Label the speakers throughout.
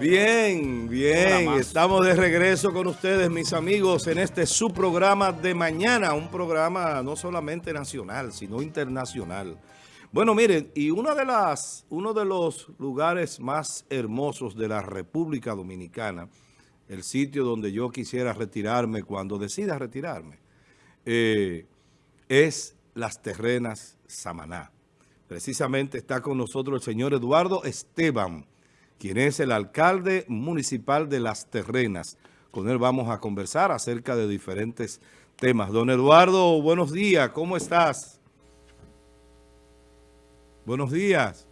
Speaker 1: Bien, bien, estamos de regreso con ustedes, mis amigos, en este su programa de mañana, un programa no solamente nacional, sino internacional. Bueno, miren, y una de las, uno de los lugares más hermosos de la República Dominicana, el sitio donde yo quisiera retirarme cuando decida retirarme, eh, es Las Terrenas Samaná. Precisamente está con nosotros el señor Eduardo Esteban, quien es el alcalde municipal de Las Terrenas. Con él vamos a conversar acerca de diferentes temas. Don Eduardo, buenos días, ¿cómo estás? Buenos días.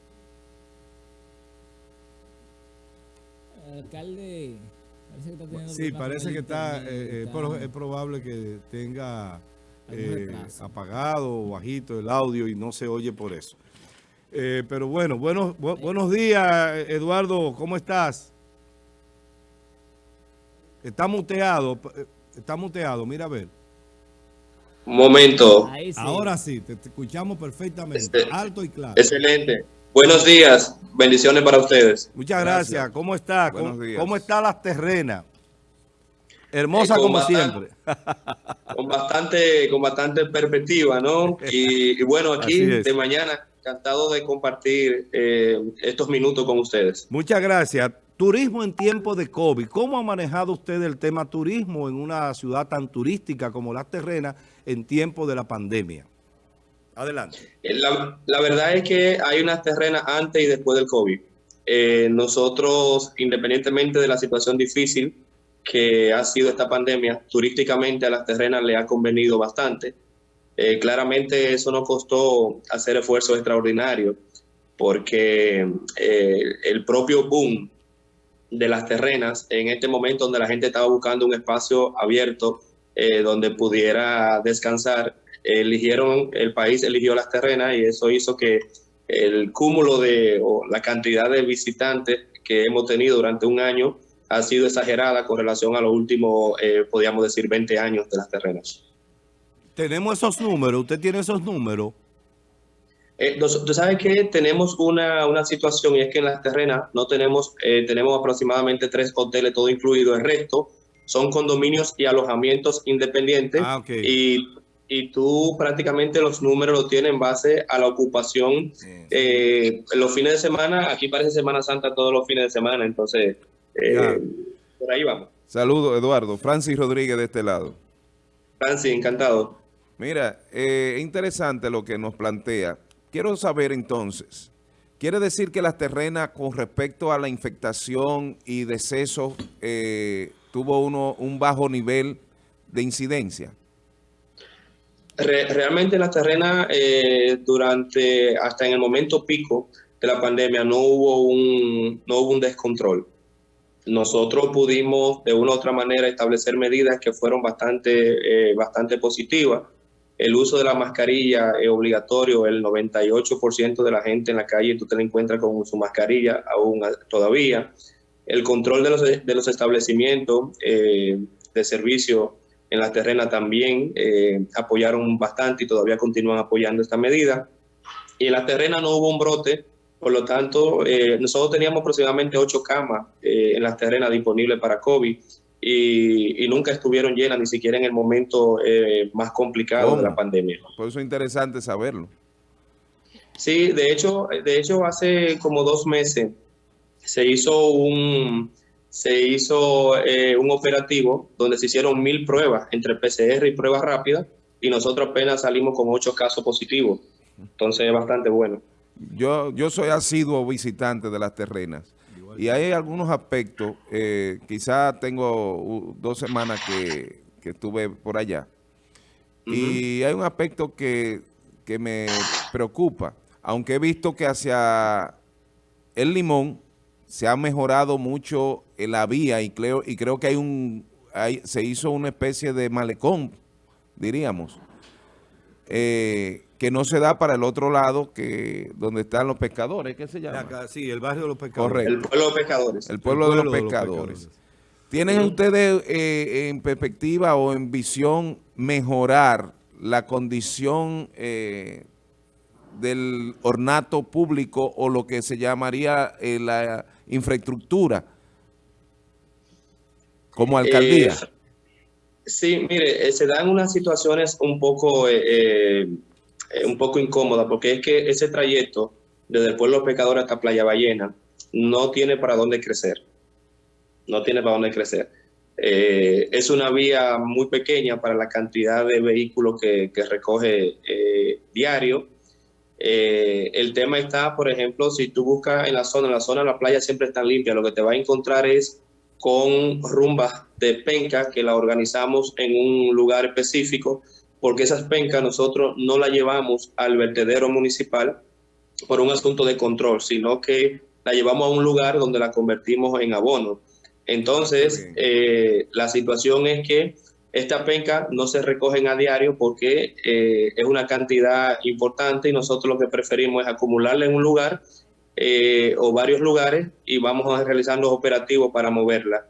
Speaker 2: Alcalde,
Speaker 1: Sí, parece que está, eh, eh, es probable que tenga eh, apagado o bajito el audio y no se oye por eso. Eh, pero bueno, buenos, buenos días, Eduardo, ¿cómo estás? Está muteado, eh, está muteado, mira a ver.
Speaker 3: Un momento.
Speaker 1: Ahora sí, te, escuchamos perfectamente, este, alto y claro.
Speaker 3: Excelente. Buenos días, bendiciones para ustedes.
Speaker 1: Muchas gracias, ¿cómo está? ¿Cómo, ¿Cómo, está las terrenas? Hermosa como siempre.
Speaker 3: Con bastante, con bastante perspectiva, ¿no? Y, bueno, aquí de mañana, encantado de compartir eh, estos minutos con ustedes.
Speaker 1: Muchas gracias. Turismo en tiempo de COVID. ¿Cómo ha manejado usted el tema turismo en una ciudad tan turística como Las Terrenas en tiempo de la pandemia? Adelante.
Speaker 3: Eh, la, la verdad es que hay unas terrenas antes y después del COVID. Eh, nosotros, independientemente de la situación difícil, que ha sido esta pandemia, turísticamente a las terrenas le ha convenido bastante. Eh, claramente eso nos costó hacer esfuerzos extraordinarios porque eh, el propio boom de las terrenas en este momento donde la gente estaba buscando un espacio abierto eh, donde pudiera descansar, eligieron, el país eligió las terrenas y eso hizo que el cúmulo de o la cantidad de visitantes que hemos tenido durante un año ha sido exagerada con relación a los últimos, podríamos decir, 20 años de las terrenas.
Speaker 1: Tenemos esos números, usted tiene esos números.
Speaker 3: Eh, tú sabes que tenemos una, una, situación y es que en las terrenas no tenemos, eh, tenemos aproximadamente tres hoteles, todo incluido. El resto son condominios y alojamientos independientes. Ah, y, y, tú prácticamente los números los tienes en base a la ocupación. los fines de semana, aquí parece Semana Santa todos los fines de semana, entonces eh, por ahí vamos.
Speaker 1: Saludos, Eduardo. Francis Rodríguez de este lado.
Speaker 3: Francis, encantado.
Speaker 1: Mira, eh, interesante lo que nos plantea. Quiero saber entonces, ¿quiere decir que las terrenas con respecto a la infectación y deceso eh, tuvo uno un bajo nivel de incidencia?
Speaker 3: realmente las terrenas eh, durante, hasta en el momento pico de la pandemia no hubo un, no hubo un descontrol nosotros pudimos de una u otra manera establecer medidas que fueron bastante, bastante positivas. El uso de la mascarilla es obligatorio, el 98% de la gente en la calle tú te la encuentras con su mascarilla aún todavía. El control de los, de los establecimientos eh, de servicio en la terrena también eh, apoyaron bastante y todavía continúan apoyando esta medida. Y en la terrena no hubo un brote por lo tanto, eh, nosotros teníamos aproximadamente ocho camas en las terrenas disponibles para COVID y, nunca estuvieron llenas, ni siquiera en el momento eh, más complicado de la pandemia.
Speaker 1: Por eso es interesante saberlo.
Speaker 3: Sí, de hecho, de hecho hace como dos meses se hizo un, se hizo, un operativo donde se hicieron mil pruebas entre PCR y pruebas rápidas y nosotros apenas salimos con ocho casos positivos. Entonces es bastante bueno.
Speaker 1: Yo, yo soy asiduo visitante de las terrenas y hay algunos aspectos, eh, quizá tengo dos semanas que, estuve por allá, y hay un aspecto que, que me preocupa, aunque he visto que hacia el Limón se ha mejorado mucho la vía y creo, y creo que hay un hay, se hizo una especie de malecón, diríamos. Eh, que no se da para el otro lado, que donde están los pescadores, ¿qué se llama?
Speaker 3: sí, el barrio de los pescadores. El pueblo de los pescadores.
Speaker 1: El pueblo, de, los pescadores. ¿Tienen ustedes eh, en perspectiva o en visión mejorar la condición eh, del ornato público o lo que se llamaría eh, la infraestructura como alcaldía.
Speaker 3: sí, mire, se dan unas situaciones un poco, un poco incómodas, porque es que ese trayecto desde el pueblo pescador hasta Playa Ballena no tiene para dónde crecer. No tiene para dónde crecer. Eh, es una vía muy pequeña para la cantidad de vehículos que, recoge eh, diario. Eh, el tema está, por ejemplo, si tú buscas en la zona, en la zona de la playa siempre está limpia, lo que te va a encontrar es con rumbas de penca que la organizamos en un lugar específico, porque esas pencas nosotros no las llevamos al vertedero municipal por un asunto de control, sino que la llevamos a un lugar donde la convertimos en abono. Entonces, eh, la situación es que esta penca no se recogen a diario porque eh, es una cantidad importante y nosotros lo que preferimos es acumularla en un lugar eh, o varios lugares y vamos a realizar los operativos para moverla.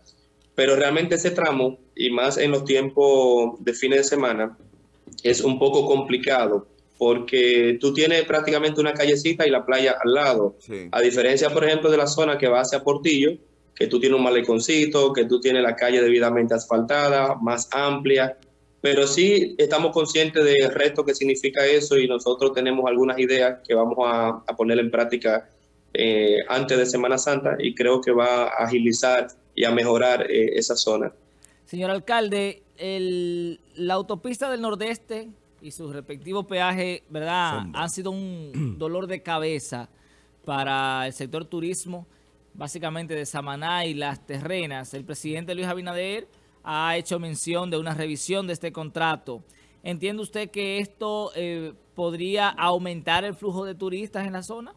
Speaker 3: Pero realmente ese tramo, y más en los tiempos de fines de semana, es un poco complicado porque tú tienes prácticamente una callecita y la playa al lado. A diferencia, por ejemplo, de la zona que va hacia Portillo, que tú tienes un maleconcito, que tú tienes la calle debidamente asfaltada, más amplia, pero sí estamos conscientes del reto que significa eso y nosotros tenemos algunas ideas que vamos a, poner en práctica eh, antes de Semana Santa y creo que va a agilizar y a mejorar eh, esa zona.
Speaker 2: Señor alcalde, la autopista del Nordeste y sus respectivos peajes, ¿verdad? Han sido un dolor de cabeza para el sector turismo, básicamente de Samaná y las terrenas. El presidente Luis Abinader ha hecho mención de una revisión de este contrato. ¿Entiende usted que esto eh, podría aumentar el flujo de turistas en la zona?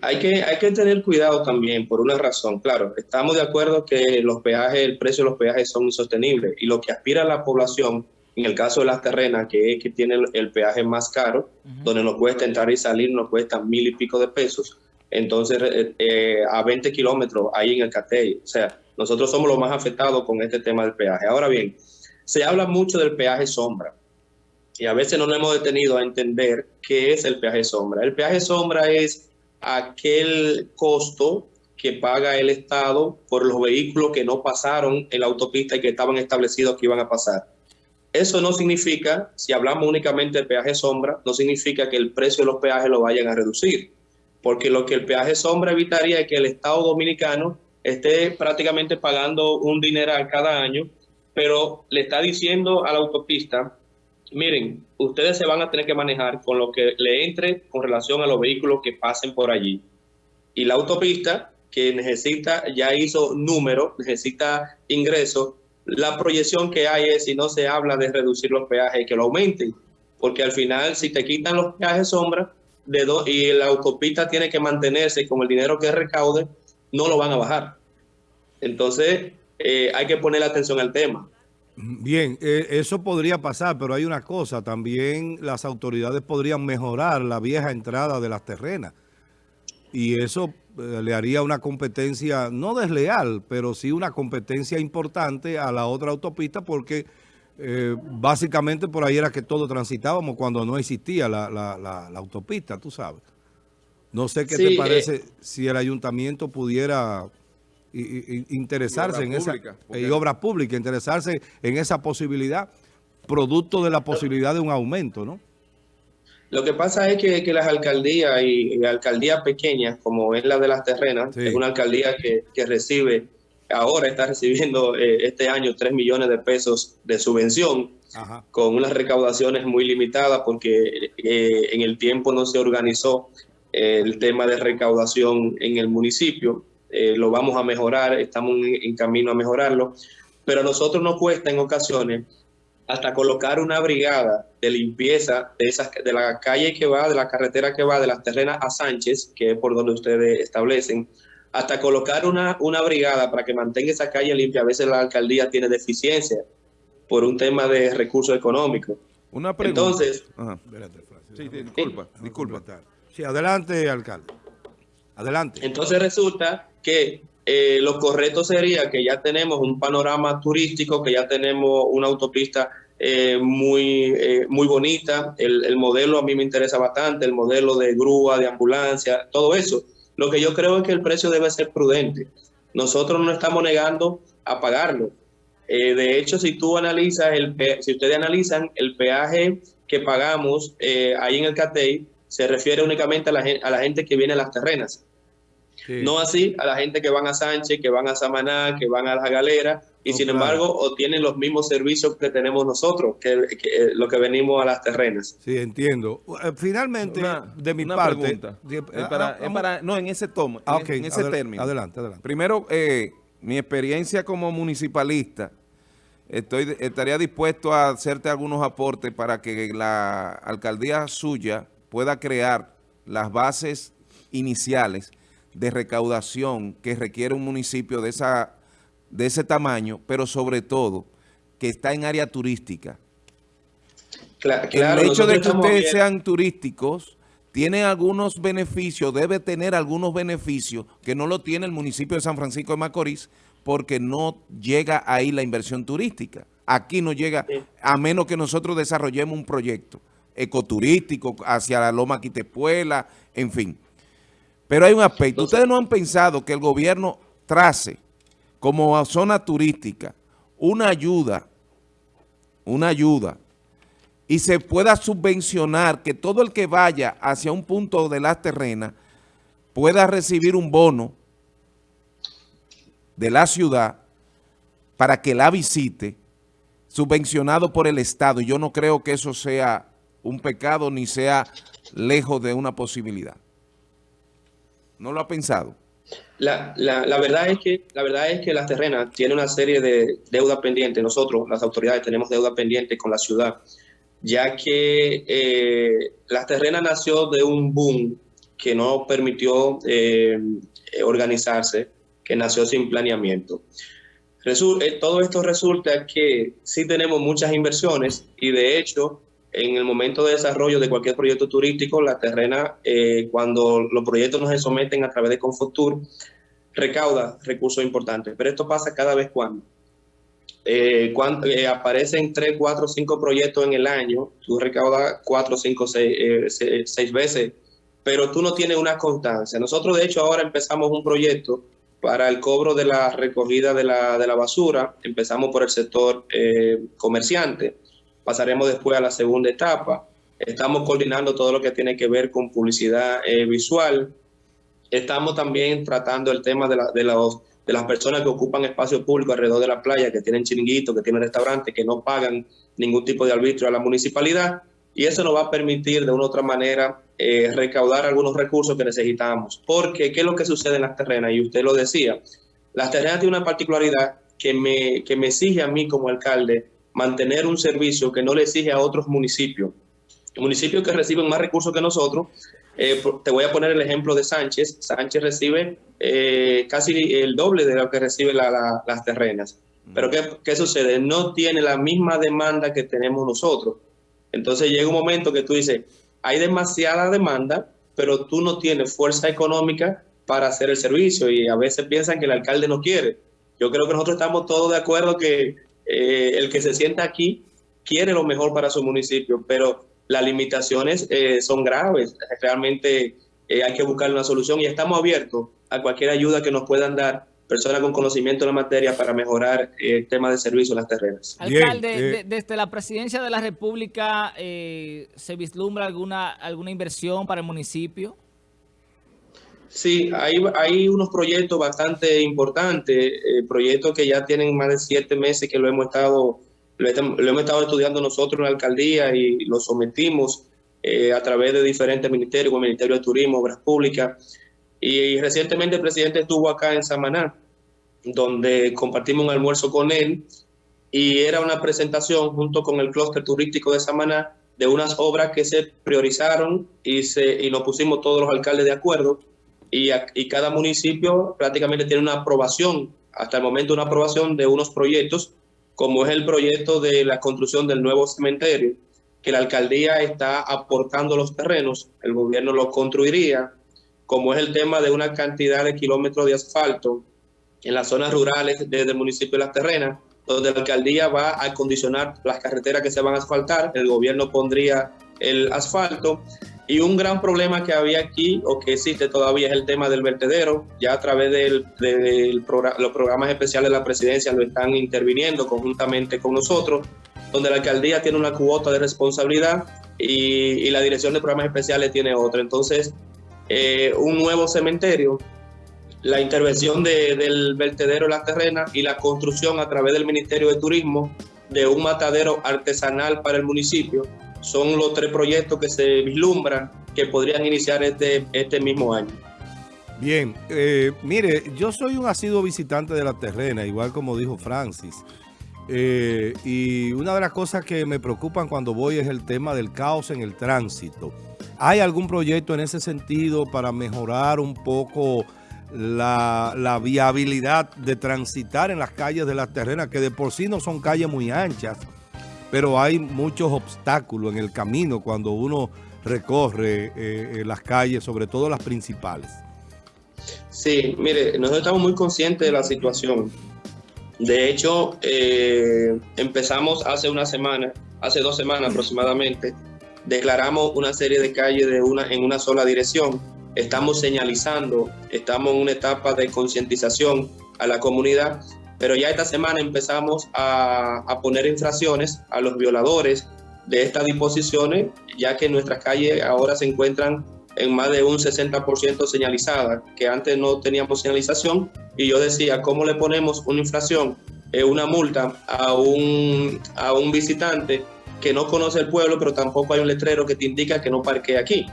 Speaker 3: Hay que, hay que tener cuidado también por una razón. Claro, estamos de acuerdo que los peajes, el precio de los peajes son insostenibles y lo que aspira la población en el caso de las terrenas, que es que tiene el, peaje más caro, donde nos cuesta entrar y salir, nos cuesta mil y pico de pesos. Entonces, eh, eh, a 20 kilómetros ahí en el Catey. O sea, nosotros somos los más afectados con este tema del peaje. Ahora bien, se habla mucho del peaje sombra. Y a veces no nos hemos detenido a entender qué es el peaje sombra. El peaje sombra es aquel costo que paga el Estado por los vehículos que no pasaron en la autopista y que estaban establecidos que iban a pasar. Eso no significa, si hablamos únicamente de peaje sombra, no significa que el precio de los peajes lo vayan a reducir, porque lo que el peaje sombra evitaría es que el Estado dominicano esté prácticamente pagando un dineral cada año, pero le está diciendo a la autopista, miren, ustedes se van a tener que manejar con lo que le entre con relación a los vehículos que pasen por allí. Y la autopista, que necesita, ya hizo número, necesita ingresos, la proyección que hay es si no se habla de reducir los peajes, que lo aumenten, porque al final si te quitan los peajes sombra de y la autopista tiene que mantenerse con el dinero que recaude, no lo van a bajar. Entonces eh, hay que poner atención al tema.
Speaker 1: Bien, eh, eso podría pasar, pero hay una cosa, también las autoridades podrían mejorar la vieja entrada de las terrenas. Y eso eh, le haría una competencia, no desleal, pero sí una competencia importante a la otra autopista porque eh, básicamente por ahí era que todo transitábamos cuando no existía la, autopista, tú sabes. No sé qué te parece si el ayuntamiento pudiera interesarse en esa y obra pública, interesarse en esa posibilidad, producto de la posibilidad de un aumento, ¿no?
Speaker 3: Lo que pasa es que, las alcaldías y, alcaldías pequeñas, como es la de las terrenas, es una alcaldía que, recibe, ahora está recibiendo eh, este año 3 millones de pesos de subvención, con unas recaudaciones muy limitadas porque eh, en el tiempo no se organizó eh, el tema de recaudación en el municipio. Lo vamos a mejorar, estamos en camino a mejorarlo, pero a nosotros nos cuesta en ocasiones hasta colocar una brigada de limpieza de, esas, de la calle que va, de la carretera que va de las terrenas a Sánchez, que es por donde ustedes establecen, hasta colocar una, una brigada para que mantenga esa calle limpia. A veces la alcaldía tiene deficiencia por un tema de recursos económicos.
Speaker 1: Una pregunta. Entonces, sí, disculpa, disculpa. Sí, adelante, alcalde. Adelante.
Speaker 3: Entonces resulta que eh, lo correcto sería que ya tenemos un panorama turístico, que ya tenemos una autopista eh, muy, eh, muy bonita. El, modelo a mí me interesa bastante, el modelo de grúa, de ambulancia, todo eso. Lo que yo creo es que el precio debe ser prudente. nosotros no estamos negando a pagarlo. Eh, de hecho, si tú analizas, el, si ustedes analizan el peaje que pagamos ahí en el CATEI, se refiere únicamente a la, a la gente que viene a las terrenas. No así a la gente que van a Sánchez, que van a Samaná, que van a la galera, y sin embargo obtienen los mismos servicios que tenemos nosotros, que, eh, lo que venimos a las terrenas.
Speaker 1: Sí, entiendo. Eh, finalmente, de mi parte...
Speaker 4: para, no, en ese tomo, ah, en, ese término.
Speaker 1: Adelante, adelante.
Speaker 4: Primero, eh, mi experiencia como municipalista, estoy estaría dispuesto a hacerte algunos aportes para que la alcaldía suya pueda crear las bases iniciales de recaudación que requiere un municipio de, esa, de ese tamaño, pero sobre todo que está en área turística. el hecho de que ustedes sean turísticos tiene algunos beneficios, debe tener algunos beneficios que no lo tiene el municipio de San Francisco de Macorís porque no llega ahí la inversión turística. Aquí no llega, a menos que nosotros desarrollemos un proyecto ecoturístico hacia la Loma Quitepuela, en fin. Pero hay un aspecto. ¿Ustedes no han pensado que el gobierno trace como zona turística una ayuda, una ayuda, y se pueda subvencionar que todo el que vaya hacia un punto de las terrenas pueda recibir un bono de la ciudad para que la visite, subvencionado por el Estado. Y yo no creo que eso sea un pecado ni sea lejos de una posibilidad. ¿No lo ha pensado?
Speaker 3: La, verdad es que, la verdad es que las terrenas tienen una serie de deuda pendiente. Nosotros, las autoridades, tenemos deuda pendiente con la ciudad, ya que eh, las terrenas nació de un boom que no permitió eh, organizarse, que nació sin planeamiento. Eh, todo esto resulta que sí tenemos muchas inversiones y de hecho en el momento de desarrollo de cualquier proyecto turístico, la terrena, eh, cuando los proyectos no se someten a través de Confotur, recauda recursos importantes. Pero esto pasa cada vez cuando. Eh, cuando eh, aparecen 3, 4, 5 proyectos en el año, tú recaudas 4, 5, 6, veces, pero tú no tienes una constancia. Nosotros, de hecho, ahora empezamos un proyecto para el cobro de la recogida de la, de la basura. Empezamos por el sector comerciante Pasaremos después a la segunda etapa. Estamos coordinando todo lo que tiene que ver con publicidad eh, visual. Estamos también tratando el tema de, los, de las personas que ocupan espacio público alrededor de la playa, que tienen chiringuitos, que tienen restaurantes, que no pagan ningún tipo de arbitrio a la municipalidad. Y eso nos va a permitir de una u otra manera eh, recaudar algunos recursos que necesitamos. Porque, ¿qué es lo que sucede en las terrenas? Y usted lo decía, las terrenas tienen una particularidad que me, que me exige a mí como alcalde mantener un servicio que no le exige a otros municipios. Municipios que reciben más recursos que nosotros, eh, te voy a poner el ejemplo de Sánchez. Sánchez recibe eh, casi el doble de lo que reciben las terrenas. Pero ¿qué, ¿qué, sucede? No tiene la misma demanda que tenemos nosotros. Entonces llega un momento que tú dices, hay demasiada demanda, pero tú no tienes fuerza económica para hacer el servicio y a veces piensan que el alcalde no quiere. Yo creo que nosotros estamos todos de acuerdo que eh, el que se sienta aquí quiere lo mejor para su municipio, pero las limitaciones eh, son graves. Realmente eh, hay que buscar una solución y estamos abiertos a cualquier ayuda que nos puedan dar personas con conocimiento de la materia para mejorar el tema de servicio en las terrenas.
Speaker 2: Alcalde, desde la presidencia de la República, ¿se vislumbra alguna, alguna inversión para el municipio?
Speaker 3: Sí, hay, unos proyectos bastante importantes, eh, proyectos que ya tienen más de siete meses que lo hemos estado, lo, hemos estado estudiando nosotros en la alcaldía y lo sometimos eh, a través de diferentes ministerios, como el Ministerio de Turismo, Obras Públicas. Y, recientemente el presidente estuvo acá en Samaná, donde compartimos un almuerzo con él y era una presentación junto con el clúster turístico de Samaná de unas obras que se priorizaron y, se, y nos pusimos todos los alcaldes de acuerdo y, cada municipio prácticamente tiene una aprobación, hasta el momento una aprobación de unos proyectos, como es el proyecto de la construcción del nuevo cementerio, que la alcaldía está aportando los terrenos, el gobierno los construiría, como es el tema de una cantidad de kilómetros de asfalto en las zonas rurales desde el municipio de Las Terrenas, donde la alcaldía va a acondicionar las carreteras que se van a asfaltar, el gobierno pondría el asfalto Y un gran problema que había aquí, o que existe todavía, es el tema del vertedero. Ya a través de los programas especiales de la presidencia lo están interviniendo conjuntamente con nosotros, donde la alcaldía tiene una cuota de responsabilidad y, la dirección de programas especiales tiene otra. Entonces, eh, un nuevo cementerio, la intervención del vertedero en las terrenas y la construcción a través del Ministerio de Turismo de un matadero artesanal para el municipio son los tres proyectos que se vislumbran que podrían iniciar este, este mismo año.
Speaker 1: Bien, eh, mire, yo soy un asiduo visitante de la terrena, igual como dijo Francis. Eh, y una de las cosas que me preocupan cuando voy es el tema del caos en el tránsito. ¿Hay algún proyecto en ese sentido para mejorar un poco la, la, viabilidad de transitar en las calles de las terrenas, que de por sí no son calles muy anchas, pero hay muchos obstáculos en el camino cuando uno recorre eh, eh, las calles, sobre todo las principales.
Speaker 3: Sí, mire, nosotros estamos muy conscientes de la situación. De hecho, eh, empezamos hace una semana, hace dos semanas aproximadamente, declaramos una serie de calles de una, en una sola dirección. Estamos señalizando, estamos en una etapa de concientización a la comunidad pero ya esta semana empezamos a, poner infracciones a los violadores de estas disposiciones, ya que nuestras calles ahora se encuentran en más de un 60% señalizadas, que antes no teníamos señalización, y yo decía, ¿cómo le ponemos una infracción, eh, una multa a un, a un visitante que no conoce el pueblo, pero tampoco hay un letrero que te indica que no parquee aquí?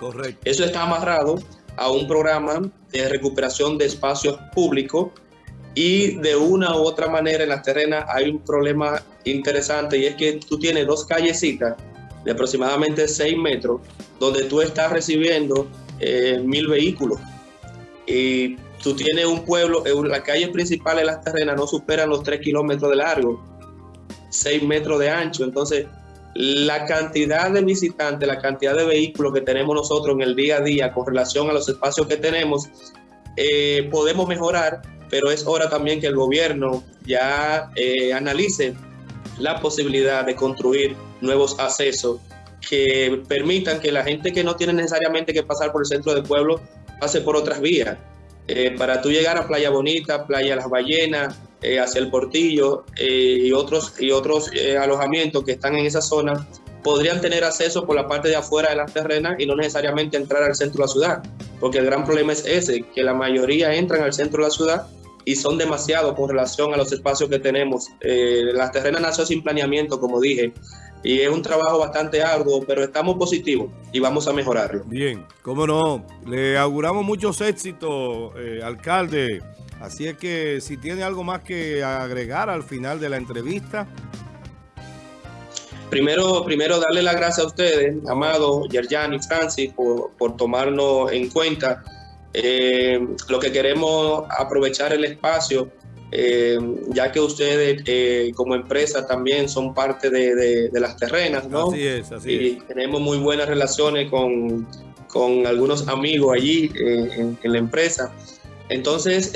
Speaker 3: Correcto. Eso está amarrado a un programa de recuperación de espacios públicos y de una u otra manera en las terrenas hay un problema interesante y es que tú tienes dos callecitas de aproximadamente 6 metros donde tú estás recibiendo eh, mil vehículos. Y tú tienes un pueblo, eh, las calles principales de las terrenas no superan los 3 kilómetros de largo, 6 metros de ancho. Entonces, la cantidad de visitantes, la cantidad de vehículos que tenemos nosotros en el día a día con relación a los espacios que tenemos, eh, podemos mejorar pero es hora también que el gobierno ya eh, analice la posibilidad de construir nuevos accesos que permitan que la gente que no tiene necesariamente que pasar por el centro del pueblo pase por otras vías. Eh, para tú llegar a Playa Bonita, Playa Las Ballenas, eh, hacia el Portillo y otros, y otros alojamientos que están en esa zona, podrían tener acceso por la parte de afuera de las terrenas y no necesariamente entrar al centro de la ciudad. Porque el gran problema es ese, que la mayoría entran al centro de la ciudad y son demasiados con relación a los espacios que tenemos. Eh, las terrenas nació sin planeamiento, como dije, y es un trabajo bastante arduo, pero estamos positivos y vamos a mejorarlo.
Speaker 1: Bien, cómo no. Le auguramos muchos éxitos, eh, alcalde. Así es que si tiene algo más que agregar al final de la entrevista.
Speaker 3: Primero, primero darle las gracias a ustedes, Amado, Yerjan y Francis, por, por tomarnos en cuenta eh, lo que queremos aprovechar el espacio, eh, ya que ustedes eh, como empresa también son parte de, las terrenas, ¿no?
Speaker 1: Así es, así
Speaker 3: y tenemos muy buenas relaciones con, con algunos amigos allí en, la empresa. Entonces,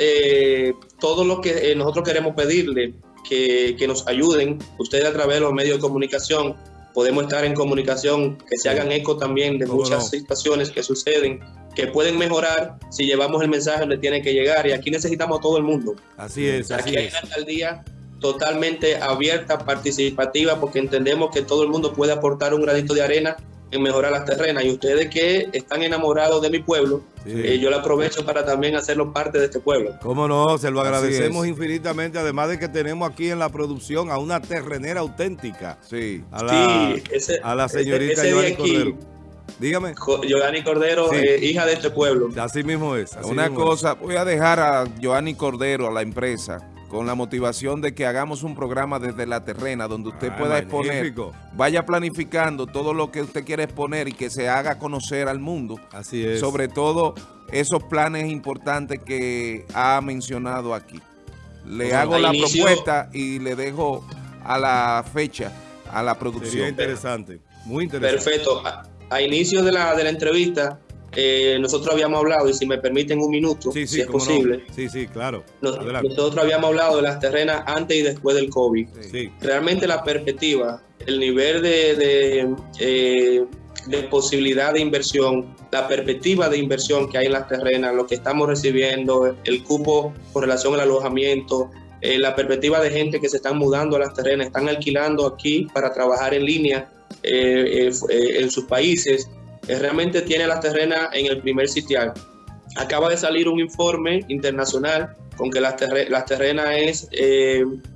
Speaker 3: todo lo que nosotros queremos pedirle, que, que nos ayuden, ustedes a través de los medios de comunicación, podemos estar en comunicación, que se hagan eco también de muchas situaciones que suceden, que pueden mejorar si llevamos el mensaje donde tiene que llegar. Y aquí necesitamos a todo el mundo.
Speaker 1: Así es.
Speaker 3: Aquí hay una alcaldía totalmente abierta, participativa, porque entendemos que todo el mundo puede aportar un granito de arena en mejorar las terrenas. Y ustedes que están enamorados de mi pueblo, eh, yo lo aprovecho para también hacerlo parte de este pueblo.
Speaker 1: Cómo no, se lo agradecemos infinitamente, además de que tenemos aquí en la producción a una terrenera auténtica.
Speaker 4: Sí.
Speaker 1: A la, a la señorita Joanny Cordero. Dígame.
Speaker 3: Joanny Cordero, eh, hija de este pueblo.
Speaker 1: Así mismo es.
Speaker 4: una cosa, voy a dejar a Joanny Cordero, a la empresa, con la motivación de que hagamos un programa desde la terrena donde usted ah, pueda exponer, vaya planificando todo lo que usted quiere exponer y que se haga conocer al mundo.
Speaker 1: Así es.
Speaker 4: Sobre todo esos planes importantes que ha mencionado aquí. Le hago la propuesta y le dejo a la fecha, a la producción. Sería
Speaker 1: interesante, muy interesante.
Speaker 3: Perfecto. A, inicio de la, de la entrevista, eh, nosotros habíamos hablado, y si me permiten un minuto, si es posible.
Speaker 1: Sí, sí, claro.
Speaker 3: nosotros habíamos hablado de las terrenas antes y después del COVID. Realmente la perspectiva, el nivel de, eh, de posibilidad de inversión, la perspectiva de inversión que hay en las terrenas, lo que estamos recibiendo, el cupo con relación al alojamiento, eh, la perspectiva de gente que se están mudando a las terrenas, están alquilando aquí para trabajar en línea eh, eh, en sus países, realmente tiene las terrenas en el primer sitial. Acaba de salir un informe internacional con que las, terrenas es,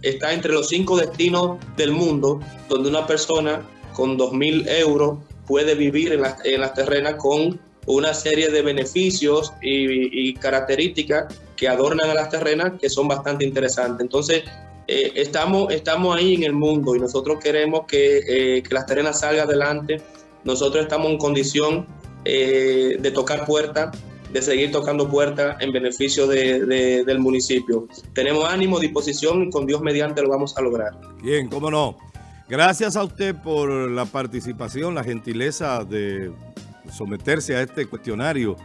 Speaker 3: está entre los cinco destinos del mundo donde una persona con 2.000 euros puede vivir en las, en las terrenas con una serie de beneficios y, características que adornan a las terrenas que son bastante interesantes. Entonces, eh, estamos, estamos ahí en el mundo y nosotros queremos que, eh, que las terrenas salgan adelante. Nosotros estamos en condición eh, de tocar puertas, de seguir tocando puertas en beneficio de, del municipio. Tenemos ánimo, disposición y con Dios mediante lo vamos a lograr.
Speaker 1: Bien, cómo no. Gracias a usted por la participación, la gentileza de someterse a este cuestionario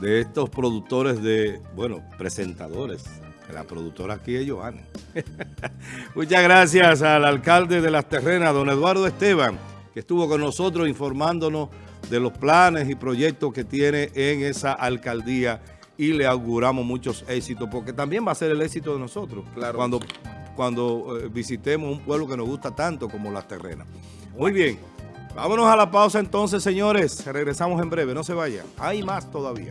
Speaker 1: de estos productores de, bueno, presentadores. La productora aquí es Joan. Muchas gracias al alcalde de Las Terrenas, don Eduardo Esteban, que estuvo con nosotros informándonos de los planes y proyectos que tiene en esa alcaldía y le auguramos muchos éxitos, porque también va a ser el éxito de nosotros. Claro. Cuando cuando eh, visitemos un pueblo que nos gusta tanto como Las Terrenas. Muy bien, vámonos a la pausa entonces, señores. Regresamos en breve, no se vayan. Hay más todavía.